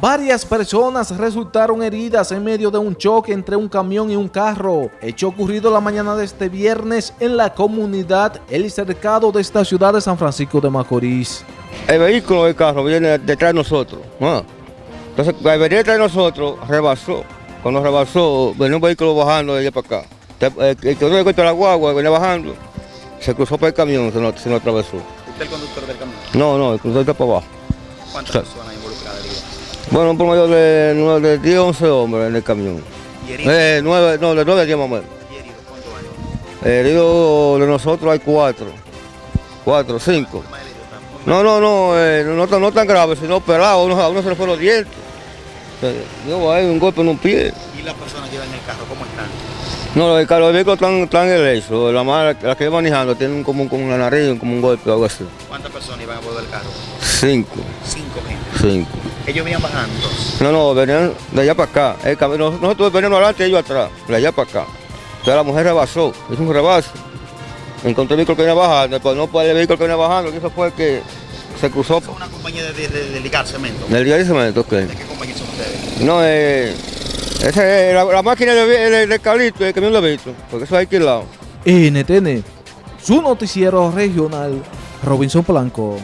Varias personas resultaron heridas en medio de un choque entre un camión y un carro, hecho ocurrido la mañana de este viernes en la comunidad El Cercado de esta ciudad de San Francisco de Macorís. El vehículo del carro viene detrás de nosotros. ¿no? Entonces, al venir detrás de nosotros, rebasó. Cuando rebasó, venía un vehículo bajando de allá para acá. El que no le cuenta la guagua, venía bajando, se cruzó por el camión, se nos, se nos atravesó. ¿Usted es el conductor del camión? No, no, el cruzó está para abajo. ¿Cuántas personas? Bueno, un promedio de, nueve- de 10 11 hombres en el camión. ¿Y heridos? Eh, nueve, no, de 9 a 10 más o menos. ¿Y heridos? ¿Cuántos hay? Heridos de nosotros hay 4. 4, 5. Más heridos, están muy mal. No, no, no, eh, no, tan- no tan grave, sino operado, a uno, a uno se le fueron los dientes. Eh, Yo hay un golpe en un pie. ¿Y las personas que iban en el carro, cómo están? No, el carro de vehículo están, están en el eso. La, ma- la que iba manejando tiene como, un- como una nariz, como un golpe o algo así. ¿Cuántas personas iban a bordo del carro? Cinco, Cinco gente. cinco. Ellos venían bajando. No, no, venían de allá para acá. El camino, nosotros veníamos adelante y ellos atrás, de allá para acá. Entonces la mujer rebasó, hizo un rebaso. Encontró el vehículo que venía bajando, pues no puede el vehículo que venía bajando, lo que hizo fue que se cruzó ¿Son una compañía de, de, de- de ligar cemento? de cemento. que- ¿De qué compañía son ustedes? No, eh, esa es la, la máquina de, de, de Calito, el camión de Vito, porque eso hay alquilado. NTN, su noticiero regional, Robinson Blanco.